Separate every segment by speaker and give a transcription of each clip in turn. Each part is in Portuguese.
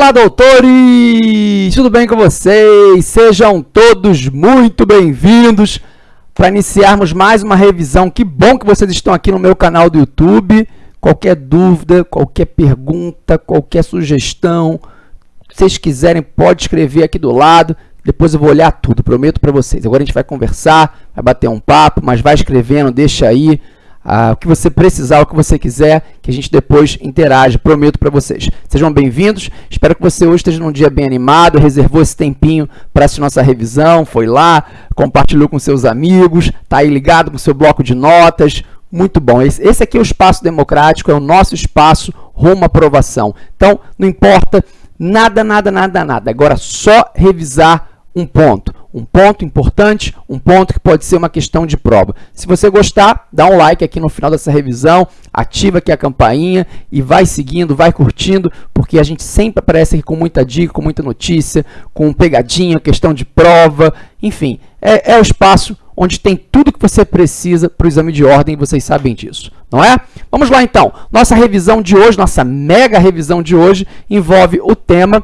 Speaker 1: Olá, doutores! Tudo bem com vocês? Sejam todos muito bem-vindos para iniciarmos mais uma revisão. Que bom que vocês estão aqui no meu canal do YouTube. Qualquer dúvida, qualquer pergunta, qualquer sugestão, se vocês quiserem, pode escrever aqui do lado. Depois eu vou olhar tudo, prometo para vocês. Agora a gente vai conversar, vai bater um papo, mas vai escrevendo, deixa aí ah, o que você precisar, o que você quiser, que a gente depois interage, prometo para vocês. Sejam bem-vindos, espero que você hoje esteja num dia bem animado, reservou esse tempinho para essa nossa revisão, foi lá, compartilhou com seus amigos, está aí ligado com seu bloco de notas, muito bom. Esse aqui é o espaço democrático, é o nosso espaço rumo à aprovação. Então, não importa nada, nada, nada, nada. Agora, só revisar um ponto. Um ponto importante, um ponto que pode ser uma questão de prova. Se você gostar, dá um like aqui no final dessa revisão, ativa aqui a campainha e vai seguindo, vai curtindo, porque a gente sempre aparece aqui com muita dica, com muita notícia, com pegadinha, questão de prova, enfim, é, é o espaço onde tem tudo que você precisa para o exame de ordem, vocês sabem disso, não é? Vamos lá então, nossa revisão de hoje, nossa mega revisão de hoje, envolve o tema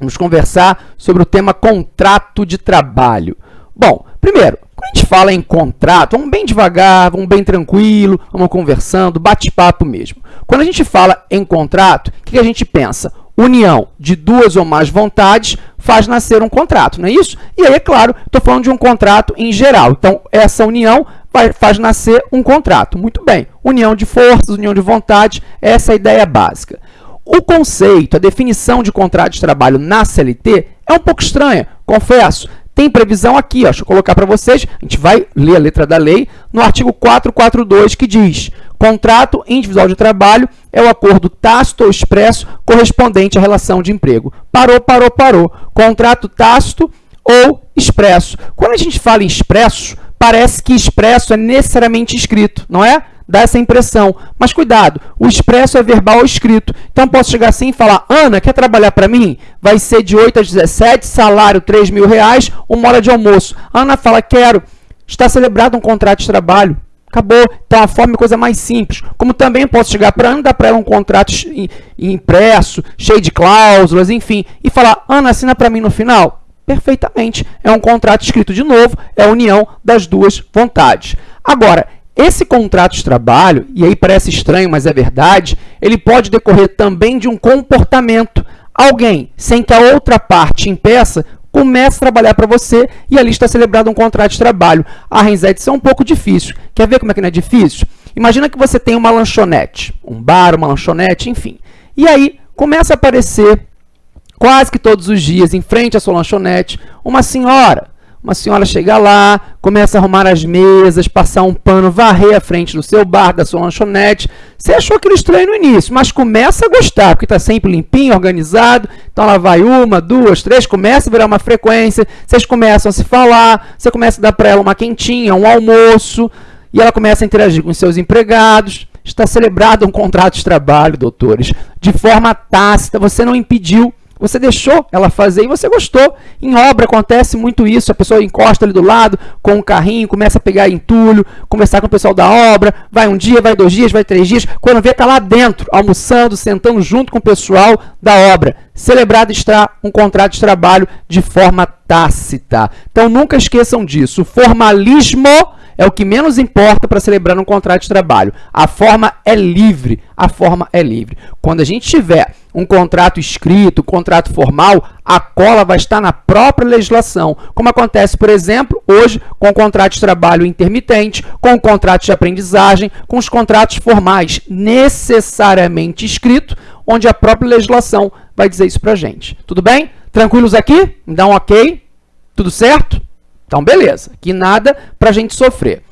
Speaker 1: Vamos conversar sobre o tema contrato de trabalho. Bom, primeiro, quando a gente fala em contrato, vamos bem devagar, vamos bem tranquilo, vamos conversando, bate-papo mesmo. Quando a gente fala em contrato, o que a gente pensa? União de duas ou mais vontades faz nascer um contrato, não é isso? E aí, é claro, estou falando de um contrato em geral. Então, essa união vai, faz nascer um contrato. Muito bem. União de forças, união de vontades, essa é a ideia básica. O conceito, a definição de contrato de trabalho na CLT é um pouco estranha, confesso. Tem previsão aqui, ó, deixa eu colocar para vocês, a gente vai ler a letra da lei, no artigo 442, que diz contrato individual de trabalho é o acordo tácito ou expresso correspondente à relação de emprego. Parou, parou, parou. Contrato tácito ou expresso. Quando a gente fala em expresso, parece que expresso é necessariamente escrito, não é? Dá essa impressão. Mas cuidado, o expresso é verbal ou escrito. Então, posso chegar assim e falar, Ana, quer trabalhar para mim? Vai ser de 8 às 17, salário 3 mil reais, uma hora de almoço. Ana fala, quero. Está celebrado um contrato de trabalho. Acabou. Então, a forma é coisa mais simples. Como também posso chegar para Ana, dar para ela um contrato impresso, cheio de cláusulas, enfim, e falar, Ana, assina para mim no final? Perfeitamente. É um contrato escrito de novo, é a união das duas vontades. Agora, esse contrato de trabalho, e aí parece estranho, mas é verdade, ele pode decorrer também de um comportamento. Alguém, sem que a outra parte impeça, começa a trabalhar para você e ali está celebrado um contrato de trabalho. Ah, Renzete, isso é um pouco difícil. Quer ver como é que não é difícil? Imagina que você tem uma lanchonete, um bar, uma lanchonete, enfim. E aí começa a aparecer, quase que todos os dias, em frente à sua lanchonete, uma senhora uma senhora chega lá, começa a arrumar as mesas, passar um pano, varrer a frente do seu bar, da sua lanchonete. Você achou aquilo estranho no início, mas começa a gostar, porque está sempre limpinho, organizado. Então ela vai uma, duas, três, começa a virar uma frequência, vocês começam a se falar, você começa a dar para ela uma quentinha, um almoço, e ela começa a interagir com seus empregados. Está celebrado um contrato de trabalho, doutores, de forma tácita, você não impediu você deixou ela fazer e você gostou. Em obra acontece muito isso, a pessoa encosta ali do lado com um carrinho, começa a pegar entulho, conversar com o pessoal da obra, vai um dia, vai dois dias, vai três dias, quando vê está lá dentro, almoçando, sentando junto com o pessoal da obra. Celebrado está um contrato de trabalho de forma tácita. Então nunca esqueçam disso. O formalismo é o que menos importa para celebrar um contrato de trabalho. A forma é livre, a forma é livre. Quando a gente tiver um contrato escrito, um contrato formal, a cola vai estar na própria legislação, como acontece, por exemplo, hoje com o contrato de trabalho intermitente, com o contrato de aprendizagem, com os contratos formais necessariamente escritos, onde a própria legislação vai dizer isso para a gente. Tudo bem? Tranquilos aqui? Me dá um ok? Tudo certo? Então, beleza. Que nada para a gente sofrer.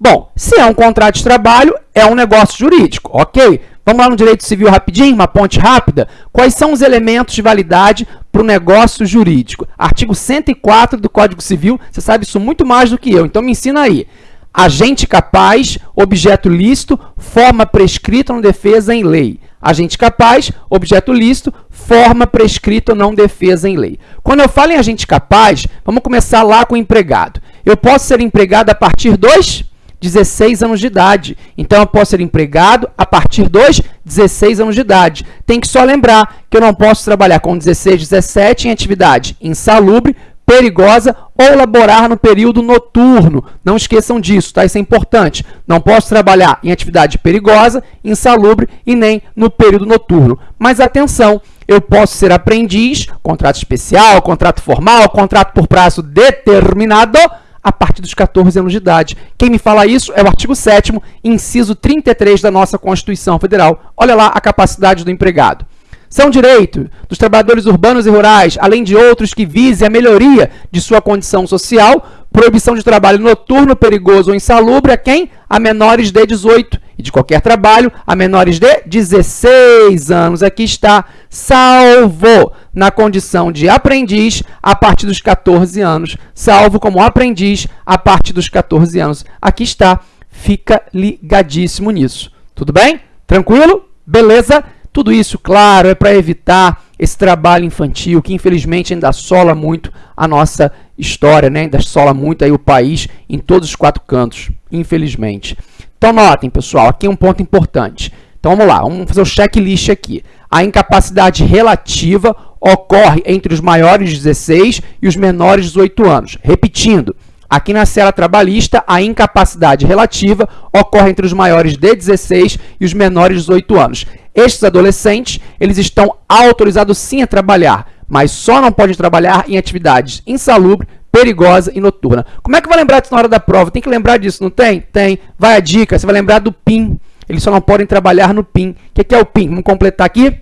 Speaker 1: Bom, se é um contrato de trabalho, é um negócio jurídico, ok? Vamos lá no direito civil rapidinho, uma ponte rápida. Quais são os elementos de validade para o negócio jurídico? Artigo 104 do Código Civil, você sabe isso muito mais do que eu, então me ensina aí. Agente capaz, objeto lícito, forma prescrita ou não defesa em lei. Agente capaz, objeto lícito, forma prescrita ou não defesa em lei. Quando eu falo em agente capaz, vamos começar lá com o empregado. Eu posso ser empregado a partir dos 16 anos de idade. Então, eu posso ser empregado a partir dos 16 anos de idade. Tem que só lembrar que eu não posso trabalhar com 16, 17 em atividade insalubre, perigosa ou laborar no período noturno. Não esqueçam disso, tá? Isso é importante. Não posso trabalhar em atividade perigosa, insalubre e nem no período noturno. Mas atenção, eu posso ser aprendiz, contrato especial, contrato formal, contrato por prazo determinado a partir dos 14 anos de idade. Quem me fala isso é o artigo 7 inciso 33 da nossa Constituição Federal. Olha lá a capacidade do empregado. São direitos dos trabalhadores urbanos e rurais, além de outros que visem a melhoria de sua condição social, proibição de trabalho noturno, perigoso ou insalubre a quem? A menores de 18 e de qualquer trabalho a menores de 16 anos. Aqui está, salvo na condição de aprendiz a partir dos 14 anos, salvo como aprendiz a partir dos 14 anos. Aqui está, fica ligadíssimo nisso. Tudo bem? Tranquilo? Beleza? Tudo isso, claro, é para evitar esse trabalho infantil que infelizmente ainda assola muito a nossa história, né? ainda assola muito aí o país em todos os quatro cantos, infelizmente. Então notem, pessoal, aqui é um ponto importante. Então vamos lá, vamos fazer o checklist aqui. A incapacidade relativa ocorre entre os maiores de 16 e os menores de 18 anos. Repetindo, Aqui na cela trabalhista, a incapacidade relativa ocorre entre os maiores de 16 e os menores de 18 anos. Estes adolescentes, eles estão autorizados sim a trabalhar, mas só não podem trabalhar em atividades insalubre, perigosa e noturna. Como é que vai lembrar disso na hora da prova? Tem que lembrar disso, não tem? Tem. Vai a dica, você vai lembrar do PIN. Eles só não podem trabalhar no PIN. O que é o PIN? Vamos completar aqui.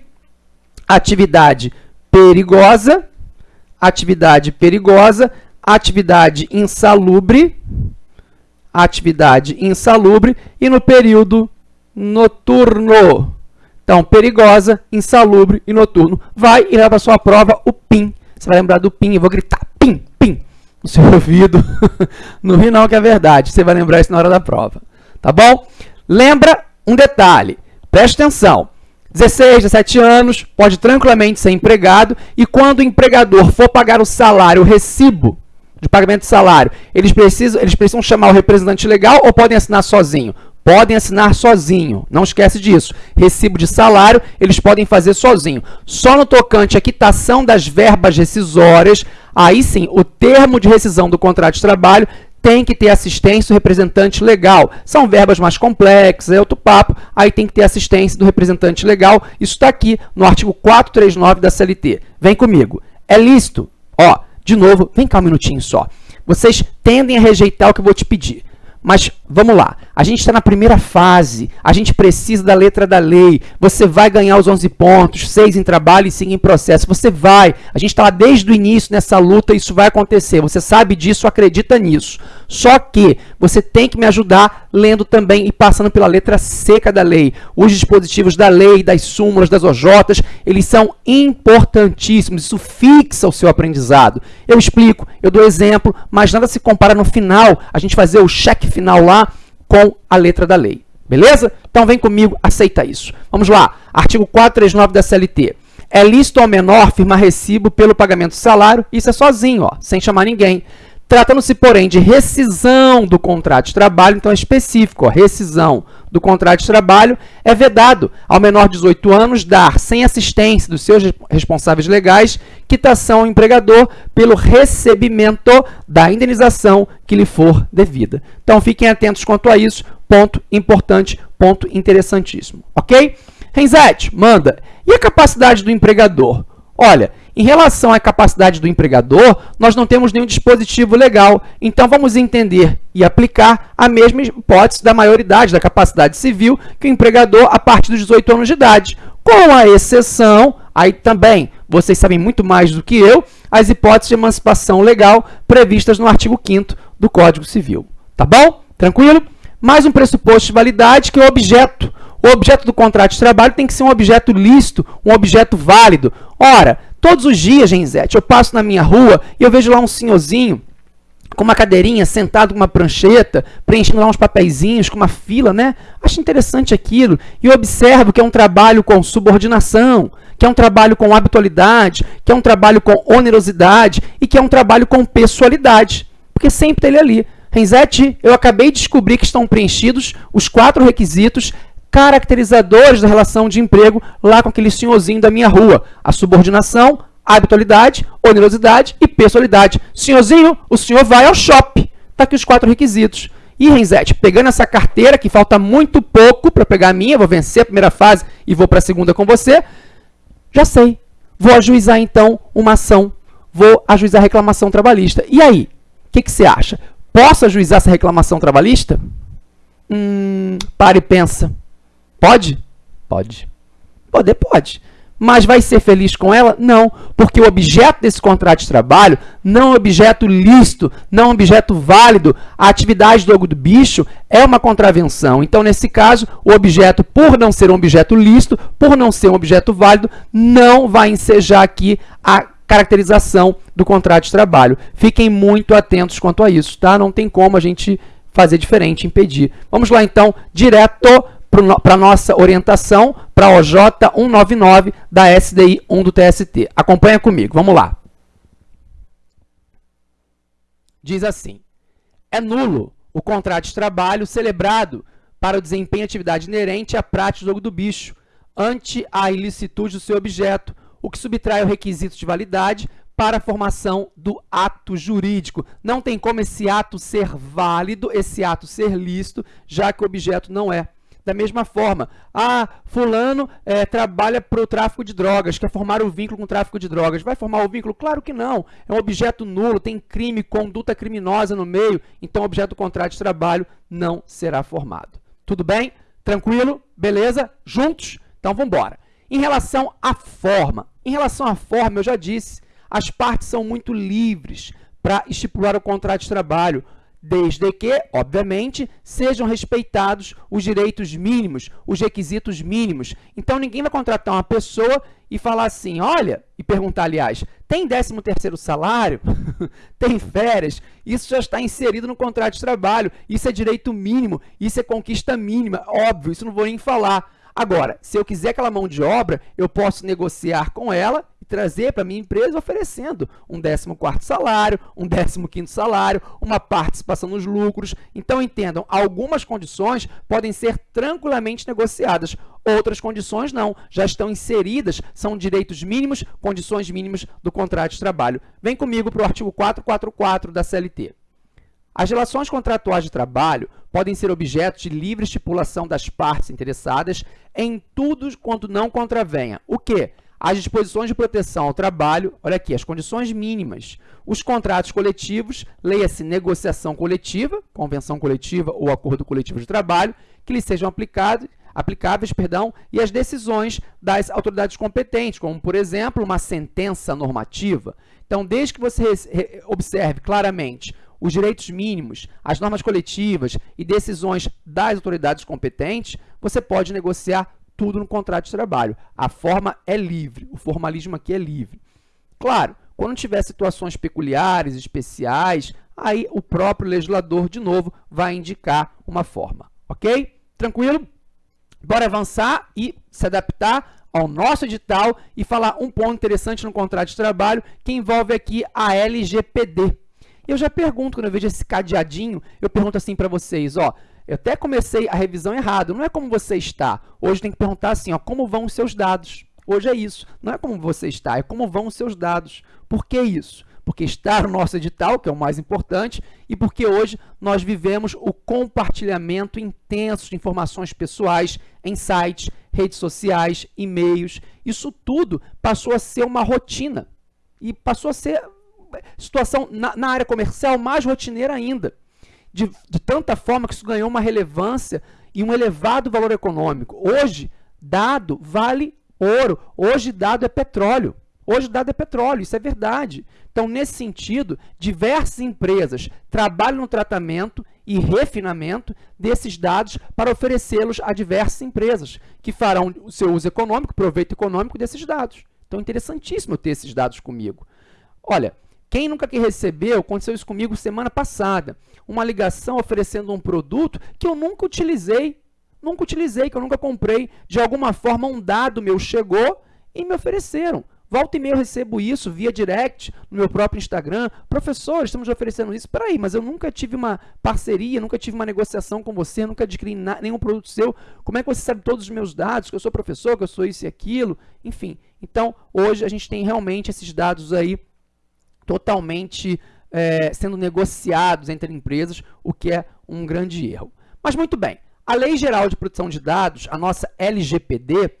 Speaker 1: Atividade perigosa, atividade perigosa, atividade insalubre, atividade insalubre e no período noturno. Então, perigosa, insalubre e noturno. Vai e leva para sua prova o PIN. Você vai lembrar do PIN, eu vou gritar PIN, PIN no seu ouvido. não ri não que é verdade, você vai lembrar isso na hora da prova. Tá bom? Lembra um detalhe, preste atenção. 16, 17 anos, pode tranquilamente ser empregado e quando o empregador for pagar o salário, o recibo de pagamento de salário, eles precisam, eles precisam chamar o representante legal ou podem assinar sozinho? Podem assinar sozinho, não esquece disso. Recibo de salário, eles podem fazer sozinho. Só no tocante à quitação das verbas rescisórias, aí sim, o termo de rescisão do contrato de trabalho tem que ter assistência do representante legal. São verbas mais complexas, é outro papo, aí tem que ter assistência do representante legal. Isso está aqui no artigo 439 da CLT. Vem comigo. É lícito, ó, de novo, vem cá um minutinho só. Vocês tendem a rejeitar o que eu vou te pedir. Mas vamos lá, a gente está na primeira fase, a gente precisa da letra da lei, você vai ganhar os 11 pontos, 6 em trabalho e 5 em processo, você vai, a gente está lá desde o início nessa luta, isso vai acontecer, você sabe disso, acredita nisso. Só que você tem que me ajudar lendo também e passando pela letra seca da lei. Os dispositivos da lei, das súmulas, das OJs, eles são importantíssimos, isso fixa o seu aprendizado. Eu explico, eu dou exemplo, mas nada se compara no final, a gente fazer o cheque final lá com a letra da lei. Beleza? Então vem comigo, aceita isso. Vamos lá, artigo 439 da CLT. É lícito ao menor firmar recibo pelo pagamento de salário, isso é sozinho, ó, sem chamar ninguém. Tratando-se, porém, de rescisão do contrato de trabalho, então é específico, ó, rescisão do contrato de trabalho, é vedado ao menor de 18 anos dar, sem assistência dos seus responsáveis legais, quitação ao empregador pelo recebimento da indenização que lhe for devida. Então, fiquem atentos quanto a isso, ponto importante, ponto interessantíssimo, ok? Renzete, manda. E a capacidade do empregador? Olha, em relação à capacidade do empregador, nós não temos nenhum dispositivo legal, então vamos entender e aplicar a mesma hipótese da maioridade, da capacidade civil, que o empregador a partir dos 18 anos de idade, com a exceção, aí também, vocês sabem muito mais do que eu, as hipóteses de emancipação legal previstas no artigo 5º do Código Civil. Tá bom? Tranquilo? Mais um pressuposto de validade, que é o objeto. O objeto do contrato de trabalho tem que ser um objeto lícito, um objeto válido. Ora, Todos os dias, Genzete, eu passo na minha rua e eu vejo lá um senhorzinho com uma cadeirinha, sentado com uma prancheta, preenchendo lá uns papeizinhos, com uma fila, né? Acho interessante aquilo. E eu observo que é um trabalho com subordinação, que é um trabalho com habitualidade, que é um trabalho com onerosidade e que é um trabalho com pessoalidade. Porque sempre tem ele ali. Renzete, eu acabei de descobrir que estão preenchidos os quatro requisitos caracterizadores da relação de emprego lá com aquele senhorzinho da minha rua. A subordinação, a habitualidade, onerosidade e pessoalidade. Senhorzinho, o senhor vai ao shopping. Está aqui os quatro requisitos. E, Renzete, pegando essa carteira, que falta muito pouco para pegar a minha, vou vencer a primeira fase e vou para a segunda com você, já sei. Vou ajuizar, então, uma ação. Vou ajuizar a reclamação trabalhista. E aí? O que, que você acha? Posso ajuizar essa reclamação trabalhista? Hum, para e pensa. Pode? Pode. Poder, pode mas vai ser feliz com ela? Não, porque o objeto desse contrato de trabalho não é um objeto lícito, não é um objeto válido. A atividade do jogo do bicho é uma contravenção. Então, nesse caso, o objeto, por não ser um objeto lícito, por não ser um objeto válido, não vai ensejar aqui a caracterização do contrato de trabalho. Fiquem muito atentos quanto a isso, tá? Não tem como a gente fazer diferente, impedir. Vamos lá, então, direto para a nossa orientação para a OJ 199 da SDI 1 do TST. Acompanha comigo, vamos lá. Diz assim, é nulo o contrato de trabalho celebrado para o desempenho de atividade inerente à prática do jogo do bicho, ante a ilicitude do seu objeto, o que subtrai o requisito de validade para a formação do ato jurídico. Não tem como esse ato ser válido, esse ato ser lícito, já que o objeto não é. Da mesma forma, ah, fulano é, trabalha para o tráfico de drogas, quer formar o um vínculo com o tráfico de drogas. Vai formar o vínculo? Claro que não. É um objeto nulo, tem crime, conduta criminosa no meio, então o objeto do contrato de trabalho não será formado. Tudo bem? Tranquilo? Beleza? Juntos? Então, vamos embora. Em relação à forma, em relação à forma, eu já disse, as partes são muito livres para estipular o contrato de trabalho desde que, obviamente, sejam respeitados os direitos mínimos, os requisitos mínimos. Então, ninguém vai contratar uma pessoa e falar assim, olha, e perguntar, aliás, tem 13º salário? tem férias? Isso já está inserido no contrato de trabalho, isso é direito mínimo, isso é conquista mínima, óbvio, isso não vou nem falar. Agora, se eu quiser aquela mão de obra, eu posso negociar com ela e trazer para minha empresa oferecendo um 14º salário, um 15º salário, uma participação nos lucros. Então, entendam, algumas condições podem ser tranquilamente negociadas, outras condições não, já estão inseridas, são direitos mínimos, condições mínimas do contrato de trabalho. Vem comigo para o artigo 444 da CLT. As relações contratuais de trabalho podem ser objeto de livre estipulação das partes interessadas em tudo quanto não contravenha. O quê? As disposições de proteção ao trabalho, olha aqui, as condições mínimas, os contratos coletivos, leia-se negociação coletiva, convenção coletiva ou acordo coletivo de trabalho, que lhes sejam aplicados, aplicáveis perdão, e as decisões das autoridades competentes, como, por exemplo, uma sentença normativa. Então, desde que você observe claramente os direitos mínimos, as normas coletivas e decisões das autoridades competentes, você pode negociar tudo no contrato de trabalho. A forma é livre, o formalismo aqui é livre. Claro, quando tiver situações peculiares, especiais, aí o próprio legislador, de novo, vai indicar uma forma. Ok? Tranquilo? Bora avançar e se adaptar ao nosso edital e falar um ponto interessante no contrato de trabalho que envolve aqui a LGPD. Eu já pergunto, quando eu vejo esse cadeadinho, eu pergunto assim para vocês, ó, eu até comecei a revisão errado, não é como você está. Hoje tem que perguntar assim, ó, como vão os seus dados? Hoje é isso, não é como você está, é como vão os seus dados. Por que isso? Porque está no nosso edital, que é o mais importante, e porque hoje nós vivemos o compartilhamento intenso de informações pessoais em sites, redes sociais, e-mails. Isso tudo passou a ser uma rotina e passou a ser situação na, na área comercial mais rotineira ainda. De, de tanta forma que isso ganhou uma relevância e um elevado valor econômico. Hoje, dado vale ouro. Hoje, dado é petróleo. Hoje, dado é petróleo, isso é verdade. Então, nesse sentido, diversas empresas trabalham no tratamento e refinamento desses dados para oferecê-los a diversas empresas que farão o seu uso econômico, proveito econômico desses dados. Então, é interessantíssimo ter esses dados comigo. Olha, quem nunca que recebeu, aconteceu isso comigo semana passada, uma ligação oferecendo um produto que eu nunca utilizei, nunca utilizei, que eu nunca comprei. De alguma forma, um dado meu chegou e me ofereceram Volta e meia eu recebo isso via direct no meu próprio Instagram. Professor, estamos oferecendo isso. Peraí, mas eu nunca tive uma parceria, nunca tive uma negociação com você, nunca adquiri nenhum produto seu. Como é que você sabe todos os meus dados, que eu sou professor, que eu sou isso e aquilo? Enfim, então hoje a gente tem realmente esses dados aí totalmente é, sendo negociados entre empresas, o que é um grande erro. Mas muito bem, a Lei Geral de Proteção de Dados, a nossa LGPD,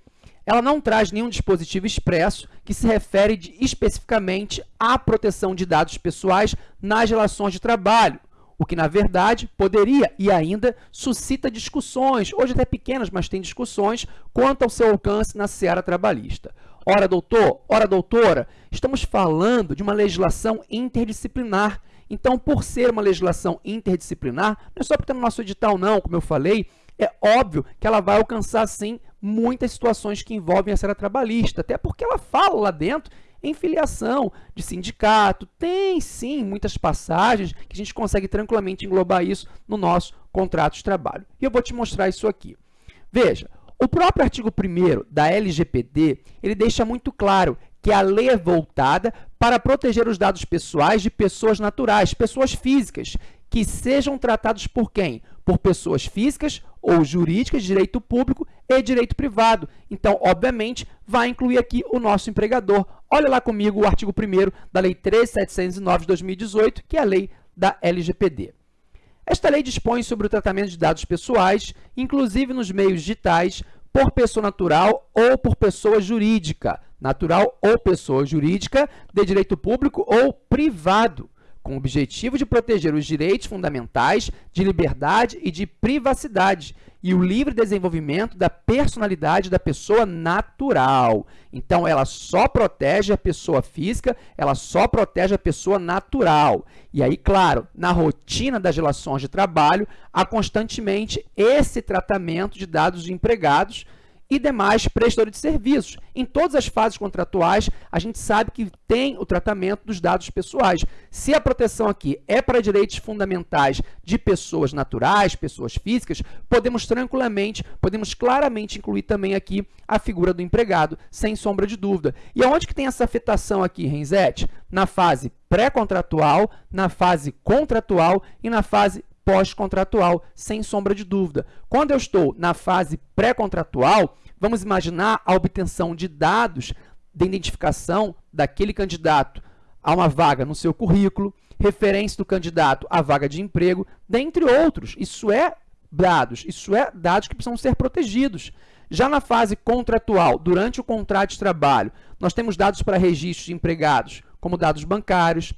Speaker 1: ela não traz nenhum dispositivo expresso que se refere de, especificamente à proteção de dados pessoais nas relações de trabalho, o que, na verdade, poderia e ainda suscita discussões, hoje até pequenas, mas tem discussões, quanto ao seu alcance na seara trabalhista. Ora, doutor, ora, doutora, estamos falando de uma legislação interdisciplinar. Então, por ser uma legislação interdisciplinar, não é só porque está no nosso edital, não, como eu falei, é óbvio que ela vai alcançar, sim, muitas situações que envolvem a seara trabalhista, até porque ela fala lá dentro em filiação de sindicato, tem sim muitas passagens que a gente consegue tranquilamente englobar isso no nosso contrato de trabalho. E eu vou te mostrar isso aqui. Veja, o próprio artigo 1 da LGPD, ele deixa muito claro que a lei é voltada para proteger os dados pessoais de pessoas naturais, pessoas físicas, que sejam tratados por quem? Por pessoas físicas ou jurídicas direito público e direito privado. Então, obviamente, vai incluir aqui o nosso empregador. Olha lá comigo o artigo 1 da Lei 13709 de 2018, que é a lei da LGPD. Esta lei dispõe sobre o tratamento de dados pessoais, inclusive nos meios digitais, por pessoa natural ou por pessoa jurídica, natural ou pessoa jurídica de direito público ou privado, com o objetivo de proteger os direitos fundamentais de liberdade e de privacidade e o livre desenvolvimento da personalidade da pessoa natural. Então, ela só protege a pessoa física, ela só protege a pessoa natural. E aí, claro, na rotina das relações de trabalho, há constantemente esse tratamento de dados de empregados e demais prestadores de serviços. Em todas as fases contratuais, a gente sabe que tem o tratamento dos dados pessoais. Se a proteção aqui é para direitos fundamentais de pessoas naturais, pessoas físicas, podemos tranquilamente, podemos claramente incluir também aqui a figura do empregado, sem sombra de dúvida. E aonde que tem essa afetação aqui, Renzete? Na fase pré-contratual, na fase contratual e na fase pós-contratual, sem sombra de dúvida. Quando eu estou na fase pré-contratual, vamos imaginar a obtenção de dados de identificação daquele candidato a uma vaga no seu currículo, referência do candidato à vaga de emprego, dentre outros. Isso é dados, isso é dados que precisam ser protegidos. Já na fase contratual, durante o contrato de trabalho, nós temos dados para registros de empregados, como dados bancários,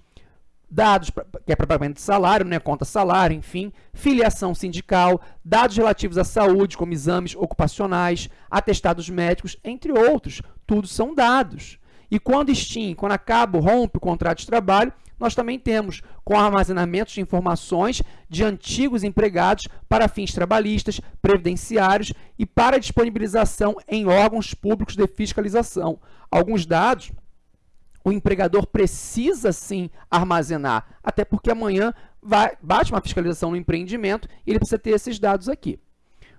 Speaker 1: dados que é para pagamento de salário, né, conta salário, enfim, filiação sindical, dados relativos à saúde, como exames ocupacionais, atestados médicos, entre outros. Tudo são dados. E quando extingue, quando acaba, rompe o contrato de trabalho, nós também temos com armazenamento de informações de antigos empregados para fins trabalhistas, previdenciários e para disponibilização em órgãos públicos de fiscalização. Alguns dados o empregador precisa sim armazenar, até porque amanhã vai, bate uma fiscalização no empreendimento e ele precisa ter esses dados aqui.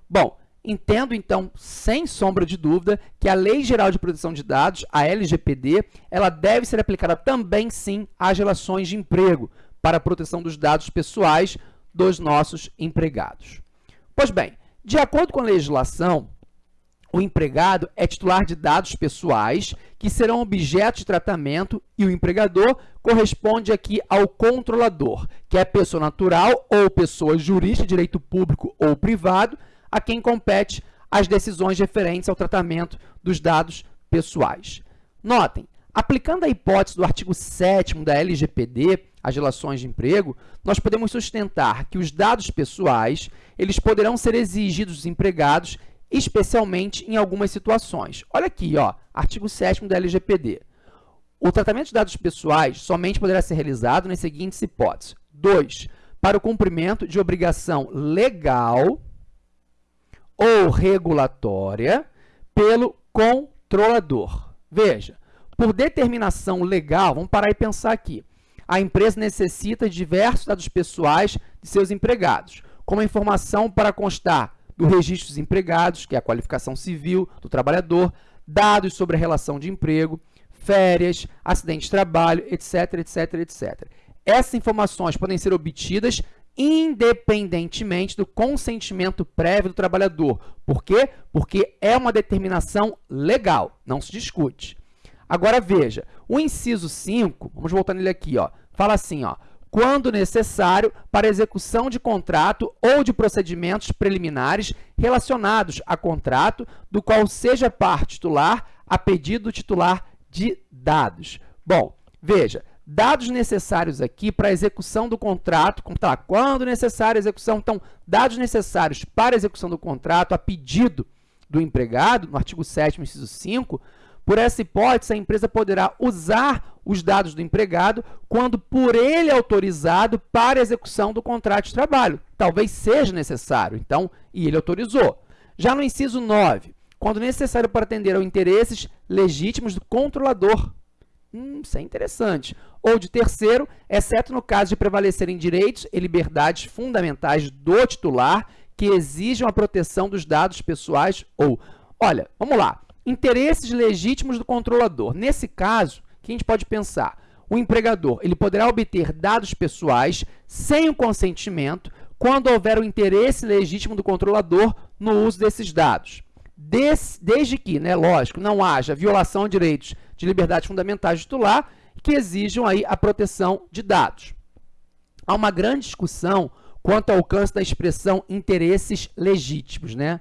Speaker 1: Bom, entendo então, sem sombra de dúvida, que a Lei Geral de Proteção de Dados, a LGPD, ela deve ser aplicada também sim às relações de emprego, para a proteção dos dados pessoais dos nossos empregados. Pois bem, de acordo com a legislação, o empregado é titular de dados pessoais que serão objeto de tratamento e o empregador corresponde aqui ao controlador, que é pessoa natural ou pessoa jurídica de direito público ou privado, a quem compete as decisões referentes ao tratamento dos dados pessoais. Notem, aplicando a hipótese do artigo 7 da LGPD, as relações de emprego, nós podemos sustentar que os dados pessoais eles poderão ser exigidos dos empregados especialmente em algumas situações. Olha aqui, ó, artigo 7 da LGPD. O tratamento de dados pessoais somente poderá ser realizado nas seguintes hipóteses. 2. Para o cumprimento de obrigação legal ou regulatória pelo controlador. Veja, por determinação legal, vamos parar e pensar aqui. A empresa necessita de diversos dados pessoais de seus empregados, como a informação para constar do registro dos empregados, que é a qualificação civil do trabalhador, dados sobre a relação de emprego, férias, acidente de trabalho, etc, etc, etc. Essas informações podem ser obtidas independentemente do consentimento prévio do trabalhador. Por quê? Porque é uma determinação legal, não se discute. Agora veja, o inciso 5, vamos voltar nele aqui, ó, fala assim, ó, quando necessário para execução de contrato ou de procedimentos preliminares relacionados a contrato do qual seja parte titular a pedido do titular de dados. Bom, veja, dados necessários aqui para execução do contrato, tá, quando necessário a execução, então, dados necessários para execução do contrato a pedido do empregado, no artigo 7 inciso 5, por essa hipótese, a empresa poderá usar os dados do empregado quando por ele autorizado para execução do contrato de trabalho. Talvez seja necessário, então, e ele autorizou. Já no inciso 9, quando necessário para atender aos interesses legítimos do controlador. Hum, isso é interessante. Ou de terceiro, exceto no caso de prevalecerem direitos e liberdades fundamentais do titular que exijam a proteção dos dados pessoais ou... Olha, vamos lá. Interesses legítimos do controlador. Nesse caso, o que a gente pode pensar? O empregador ele poderá obter dados pessoais sem o consentimento quando houver o interesse legítimo do controlador no uso desses dados. Des, desde que, né, lógico, não haja violação de direitos de liberdade fundamentais titular que exijam aí a proteção de dados. Há uma grande discussão quanto ao alcance da expressão interesses legítimos, né?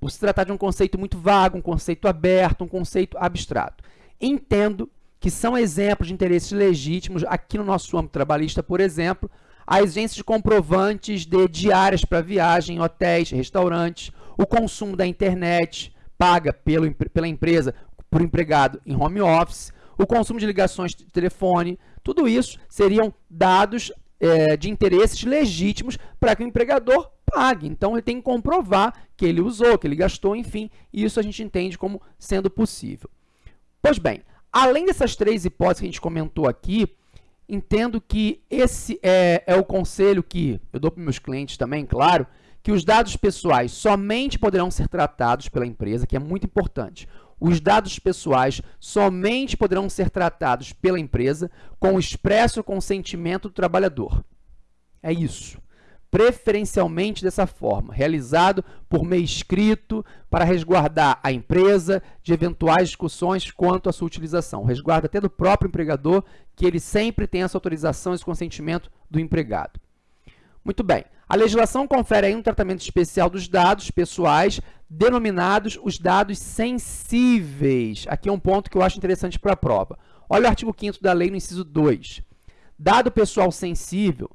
Speaker 1: Por se tratar de um conceito muito vago, um conceito aberto, um conceito abstrato. Entendo que são exemplos de interesses legítimos. Aqui no nosso âmbito trabalhista, por exemplo, a exigência de comprovantes de diárias para viagem, hotéis, restaurantes, o consumo da internet paga pelo, pela empresa por empregado em home office, o consumo de ligações de telefone, tudo isso seriam dados é, de interesses legítimos para que o empregador pague. Então, ele tem que comprovar que ele usou, que ele gastou, enfim, e isso a gente entende como sendo possível. Pois bem, além dessas três hipóteses que a gente comentou aqui, entendo que esse é, é o conselho que eu dou para meus clientes também, claro, que os dados pessoais somente poderão ser tratados pela empresa, que é muito importante. Os dados pessoais somente poderão ser tratados pela empresa com o expresso consentimento do trabalhador. É isso. Preferencialmente dessa forma, realizado por meio escrito para resguardar a empresa de eventuais discussões quanto à sua utilização. Resguarda até do próprio empregador que ele sempre tem essa autorização, esse consentimento do empregado. Muito bem. A legislação confere aí um tratamento especial dos dados pessoais, denominados os dados sensíveis. Aqui é um ponto que eu acho interessante para a prova. Olha o artigo 5 da lei no inciso 2. Dado pessoal sensível,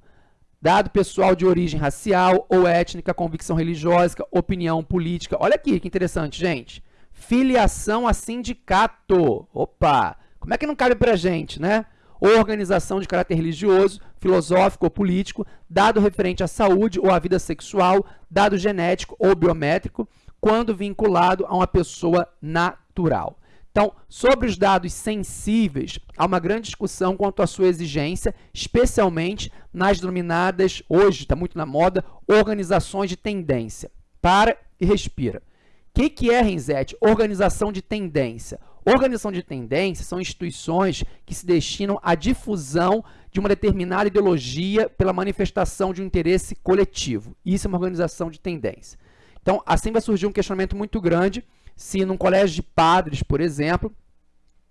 Speaker 1: dado pessoal de origem racial ou étnica, convicção religiosa, opinião política. Olha aqui que interessante, gente. Filiação a sindicato. Opa! Como é que não cabe para gente, né? organização de caráter religioso, filosófico ou político, dado referente à saúde ou à vida sexual, dado genético ou biométrico, quando vinculado a uma pessoa natural. Então, sobre os dados sensíveis, há uma grande discussão quanto à sua exigência, especialmente nas denominadas, hoje está muito na moda, organizações de tendência. Para e respira. O que, que é, Renzete? Organização de tendência. Organização de tendência são instituições que se destinam à difusão de uma determinada ideologia pela manifestação de um interesse coletivo. Isso é uma organização de tendência. Então, assim vai surgir um questionamento muito grande se num colégio de padres, por exemplo,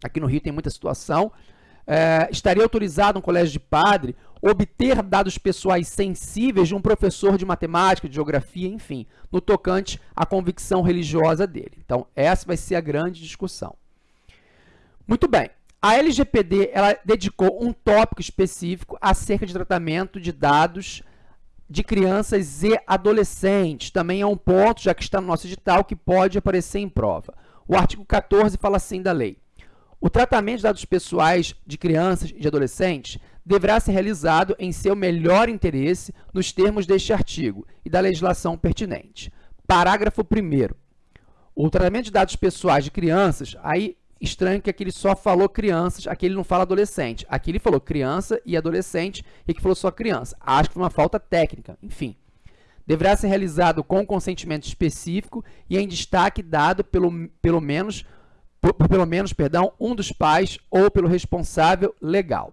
Speaker 1: aqui no Rio tem muita situação, é, estaria autorizado um colégio de padre obter dados pessoais sensíveis de um professor de matemática, de geografia, enfim, no tocante à convicção religiosa dele. Então, essa vai ser a grande discussão. Muito bem. A LGPD ela dedicou um tópico específico acerca de tratamento de dados de crianças e adolescentes. Também é um ponto, já que está no nosso edital, que pode aparecer em prova. O artigo 14 fala assim da lei. O tratamento de dados pessoais de crianças e de adolescentes deverá ser realizado em seu melhor interesse nos termos deste artigo e da legislação pertinente. Parágrafo 1 O tratamento de dados pessoais de crianças, aí Estranho que aqui ele só falou crianças, aqui ele não fala adolescente. Aqui ele falou criança e adolescente, e aqui falou só criança. Acho que foi uma falta técnica, enfim. Deverá ser realizado com consentimento específico e em destaque dado pelo, pelo menos por pelo menos, perdão, um dos pais ou pelo responsável legal.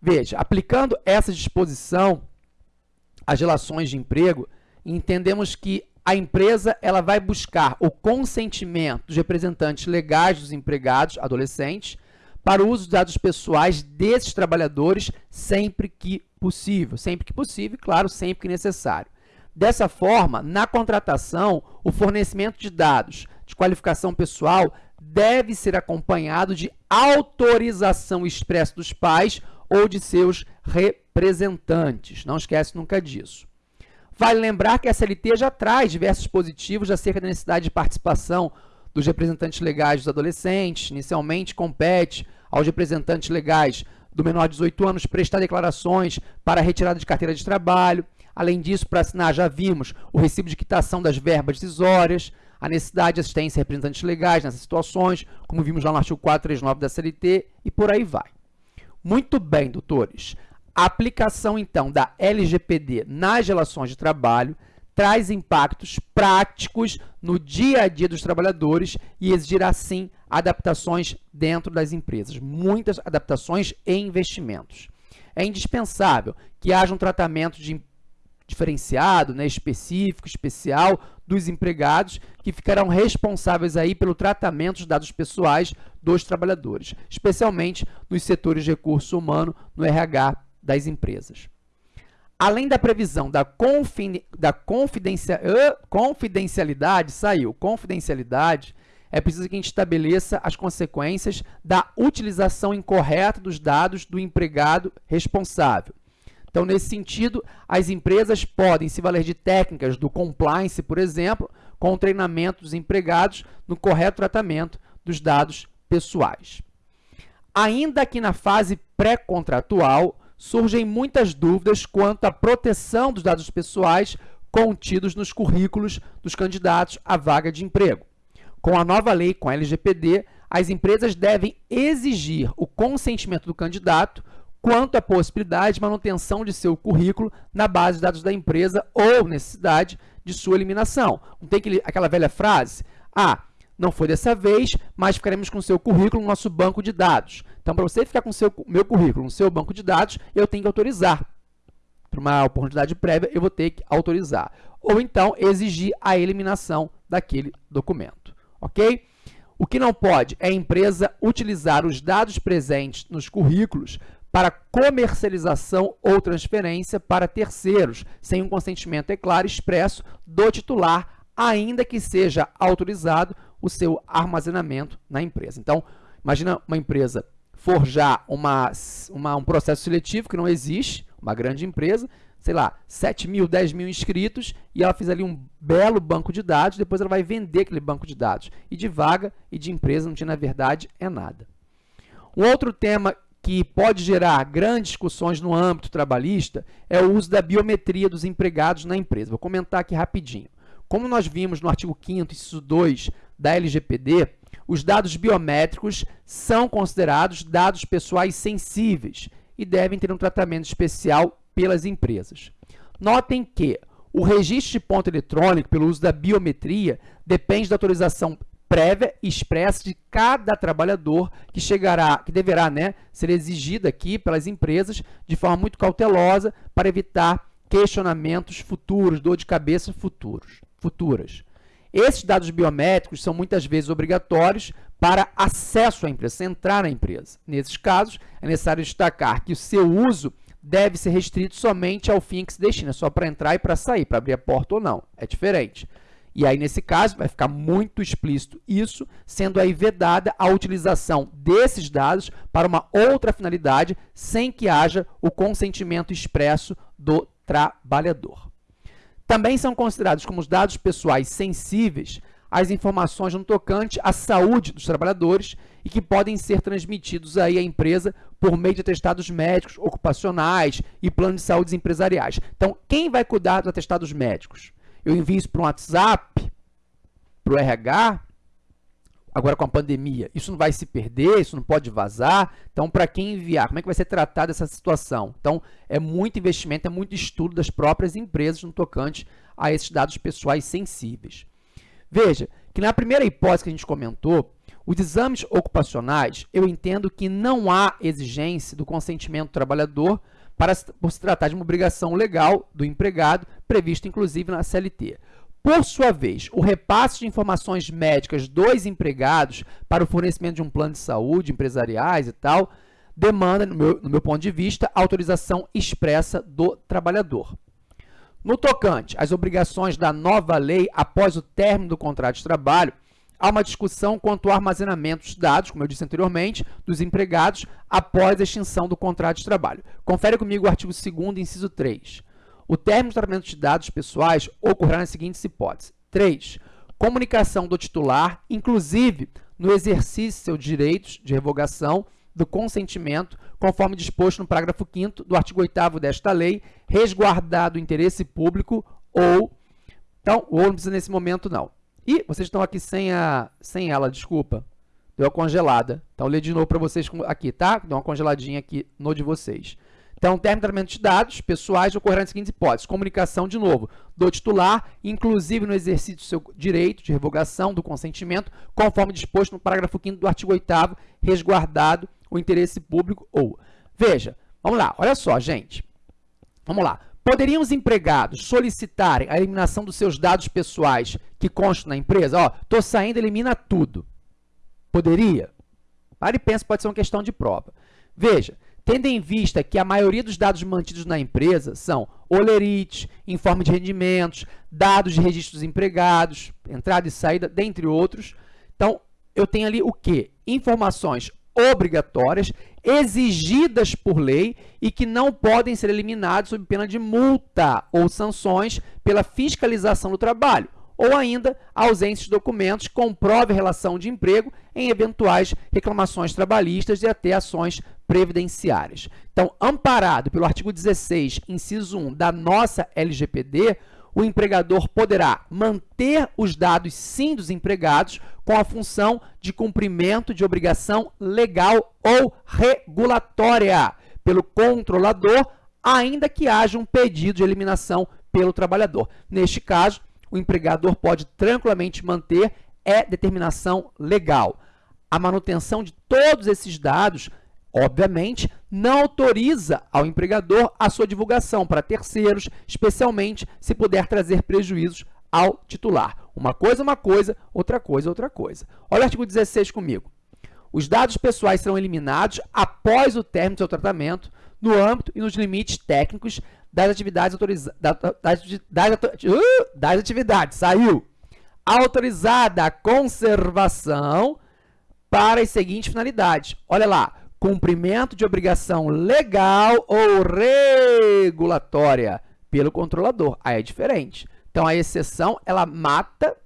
Speaker 1: Veja, aplicando essa disposição às relações de emprego, entendemos que a empresa ela vai buscar o consentimento dos representantes legais dos empregados adolescentes para o uso dos dados pessoais desses trabalhadores sempre que possível. Sempre que possível, claro, sempre que necessário. Dessa forma, na contratação, o fornecimento de dados de qualificação pessoal deve ser acompanhado de autorização expressa dos pais ou de seus representantes. Não esquece nunca disso. Vale lembrar que a CLT já traz diversos positivos acerca da necessidade de participação dos representantes legais dos adolescentes. Inicialmente, compete aos representantes legais do menor de 18 anos prestar declarações para retirada de carteira de trabalho. Além disso, para assinar, já vimos o recibo de quitação das verbas decisórias, a necessidade de assistência a representantes legais nessas situações, como vimos lá no artigo 439 da CLT, e por aí vai. Muito bem, doutores. A aplicação, então, da LGPD nas relações de trabalho traz impactos práticos no dia a dia dos trabalhadores e exigirá, sim, adaptações dentro das empresas, muitas adaptações e investimentos. É indispensável que haja um tratamento de diferenciado, né, específico, especial dos empregados que ficarão responsáveis aí pelo tratamento dos dados pessoais dos trabalhadores, especialmente nos setores de recurso humano, no RH das empresas. Além da previsão da, confin da confidencia uh, confidencialidade, saiu, confidencialidade, é preciso que a gente estabeleça as consequências da utilização incorreta dos dados do empregado responsável. Então, nesse sentido, as empresas podem se valer de técnicas do compliance, por exemplo, com o treinamento dos empregados no correto tratamento dos dados pessoais. Ainda que na fase pré-contratual, surgem muitas dúvidas quanto à proteção dos dados pessoais contidos nos currículos dos candidatos à vaga de emprego. Com a nova lei, com a LGPD, as empresas devem exigir o consentimento do candidato quanto à possibilidade de manutenção de seu currículo na base de dados da empresa ou necessidade de sua eliminação. Não tem aquele, aquela velha frase? Ah, não foi dessa vez, mas ficaremos com o seu currículo no nosso banco de dados. Então, para você ficar com o seu, meu currículo no seu banco de dados, eu tenho que autorizar. Para uma oportunidade prévia, eu vou ter que autorizar. Ou então, exigir a eliminação daquele documento. Ok? O que não pode é a empresa utilizar os dados presentes nos currículos para comercialização ou transferência para terceiros, sem um consentimento, é claro, expresso do titular, ainda que seja autorizado o seu armazenamento na empresa. Então, imagina uma empresa forjar uma, uma, um processo seletivo que não existe, uma grande empresa, sei lá, 7 mil, 10 mil inscritos, e ela fez ali um belo banco de dados, depois ela vai vender aquele banco de dados. E de vaga e de empresa não tinha, na verdade, é nada. Um outro tema que pode gerar grandes discussões no âmbito trabalhista é o uso da biometria dos empregados na empresa. Vou comentar aqui rapidinho. Como nós vimos no artigo 5º, inciso 2 da LGPD, os dados biométricos são considerados dados pessoais sensíveis e devem ter um tratamento especial pelas empresas. Notem que o registro de ponto eletrônico pelo uso da biometria depende da autorização prévia e expressa de cada trabalhador que chegará, que deverá né, ser exigida aqui pelas empresas de forma muito cautelosa para evitar questionamentos futuros, dor de cabeça futuros, futuras. Esses dados biométricos são muitas vezes obrigatórios para acesso à empresa, entrar na empresa. Nesses casos, é necessário destacar que o seu uso deve ser restrito somente ao fim que se destina, só para entrar e para sair, para abrir a porta ou não. É diferente. E aí, nesse caso, vai ficar muito explícito isso, sendo aí vedada a utilização desses dados para uma outra finalidade, sem que haja o consentimento expresso do trabalhador. Também são considerados como dados pessoais sensíveis as informações no tocante à saúde dos trabalhadores e que podem ser transmitidos aí à empresa por meio de atestados médicos, ocupacionais e planos de saúde empresariais. Então, quem vai cuidar dos atestados médicos? Eu envio isso para um WhatsApp, para o RH, agora com a pandemia, isso não vai se perder, isso não pode vazar. Então, para quem enviar, como é que vai ser tratada essa situação? Então, é muito investimento, é muito estudo das próprias empresas no tocante a esses dados pessoais sensíveis. Veja que na primeira hipótese que a gente comentou, Os exames ocupacionais, eu entendo que não há exigência do consentimento do trabalhador para, por se tratar de uma obrigação legal do empregado, prevista inclusive na CLT. Por sua vez, o repasse de informações médicas dos empregados para o fornecimento de um plano de saúde, empresariais e tal, demanda, no meu, no meu ponto de vista, autorização expressa do trabalhador. No tocante às obrigações da nova lei após o término do contrato de trabalho, há uma discussão quanto ao armazenamento dos dados, como eu disse anteriormente, dos empregados após a extinção do contrato de trabalho. Confere comigo o artigo 2 inciso 3. O término do tratamento de dados pessoais ocorrerá nas seguintes hipóteses. 3. Comunicação do titular, inclusive no exercício de seus direitos de revogação do consentimento, conforme disposto no parágrafo 5 do artigo 8 desta lei, resguardado o interesse público ou... Então, ou não precisa nesse momento, não. E vocês estão aqui sem, a, sem ela, desculpa. Deu uma congelada. Então, ler de novo para vocês aqui, tá? Deu uma congeladinha aqui no de vocês. Então, termo de tratamento de dados pessoais ocorrerá nas seguintes hipóteses. Comunicação, de novo, do titular, inclusive no exercício do seu direito de revogação do consentimento, conforme disposto no parágrafo 5 do artigo 8 resguardado o interesse público ou... Veja, vamos lá, olha só, gente. Vamos lá. Poderiam os empregados solicitarem a eliminação dos seus dados pessoais que constam na empresa? Ó, tô saindo, elimina tudo. Poderia? Para e pensa, pode ser uma questão de prova. Veja, tendo em vista que a maioria dos dados mantidos na empresa são olerite, informe de rendimentos, dados de registros empregados, entrada e saída, dentre outros. Então, eu tenho ali o quê? Informações obrigatórias, exigidas por lei e que não podem ser eliminadas sob pena de multa ou sanções pela fiscalização do trabalho ou ainda ausência de documentos que comprovem relação de emprego em eventuais reclamações trabalhistas e até ações previdenciárias. Então, amparado pelo artigo 16, inciso 1 da nossa LGPD, o empregador poderá manter os dados sim dos empregados com a função de cumprimento de obrigação legal ou regulatória pelo controlador, ainda que haja um pedido de eliminação pelo trabalhador. Neste caso, o empregador pode tranquilamente manter é determinação legal. A manutenção de todos esses dados, obviamente, não autoriza ao empregador a sua divulgação para terceiros, especialmente se puder trazer prejuízos ao titular. Uma coisa é uma coisa, outra coisa é outra coisa. Olha o artigo 16 comigo. Os dados pessoais serão eliminados após o término do seu tratamento, no âmbito e nos limites técnicos das atividades autorizadas. Das, das, uh, das atividades, saiu. Autorizada a conservação para as seguintes finalidades. Olha lá, cumprimento de obrigação legal ou regulatória pelo controlador. Aí é diferente. Então, a exceção, ela mata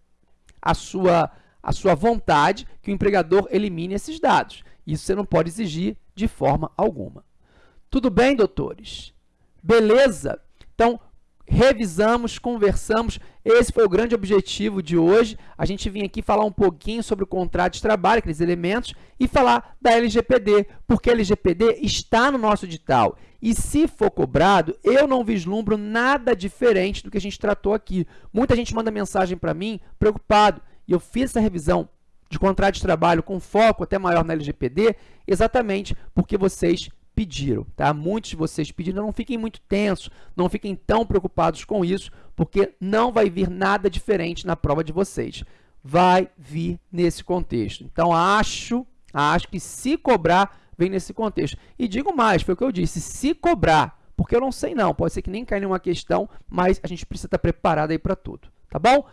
Speaker 1: a sua, a sua vontade que o empregador elimine esses dados. Isso você não pode exigir de forma alguma. Tudo bem, doutores? Beleza? Então, revisamos, conversamos. Esse foi o grande objetivo de hoje. A gente vinha aqui falar um pouquinho sobre o contrato de trabalho, aqueles elementos, e falar da LGPD, porque a LGPD está no nosso edital. E se for cobrado, eu não vislumbro nada diferente do que a gente tratou aqui. Muita gente manda mensagem para mim preocupado. E eu fiz essa revisão de contrato de trabalho com foco até maior na LGPD, exatamente porque vocês pediram, tá? Muitos de vocês pediram, não fiquem muito tensos, não fiquem tão preocupados com isso, porque não vai vir nada diferente na prova de vocês. Vai vir nesse contexto. Então, acho, acho que se cobrar, vem nesse contexto. E digo mais, foi o que eu disse, se cobrar, porque eu não sei não, pode ser que nem caia nenhuma questão, mas a gente precisa estar preparado aí para tudo, tá bom?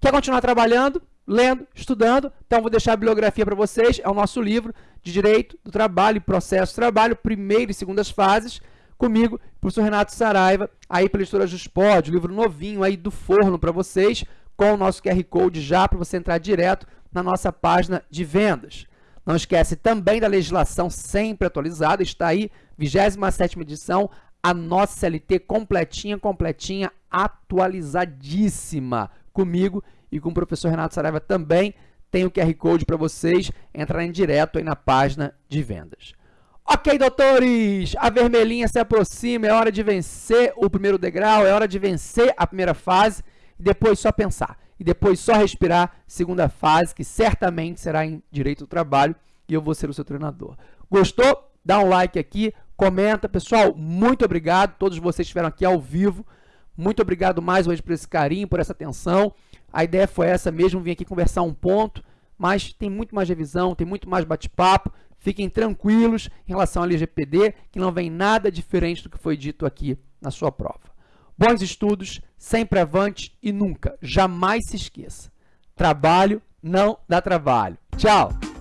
Speaker 1: Quer continuar trabalhando? lendo, estudando. Então, vou deixar a bibliografia para vocês. É o nosso livro de Direito do Trabalho e Processo Trabalho, primeira e segundas fases, comigo, professor Renato Saraiva, aí pela editora Juspod, livro novinho aí do forno para vocês, com o nosso QR Code já para você entrar direto na nossa página de vendas. Não esquece também da legislação sempre atualizada, está aí, 27ª edição, a nossa CLT completinha, completinha, atualizadíssima comigo e com o professor Renato Saraiva também. Tem o QR Code para vocês entrarem direto aí na página de vendas. Ok, doutores, a vermelhinha se aproxima, é hora de vencer o primeiro degrau, é hora de vencer a primeira fase e depois só pensar. e depois só respirar, segunda fase, que certamente será em Direito do Trabalho, e eu vou ser o seu treinador. Gostou? Dá um like aqui, comenta. Pessoal, muito obrigado. Todos vocês estiveram aqui ao vivo. Muito obrigado mais uma vez por esse carinho, por essa atenção. A ideia foi essa mesmo, vim aqui conversar um ponto, mas tem muito mais revisão, tem muito mais bate-papo. Fiquem tranquilos em relação ao LGPD, que não vem nada diferente do que foi dito aqui na sua prova. Bons estudos, sempre avante e nunca, jamais se esqueça. Trabalho não dá trabalho. Tchau!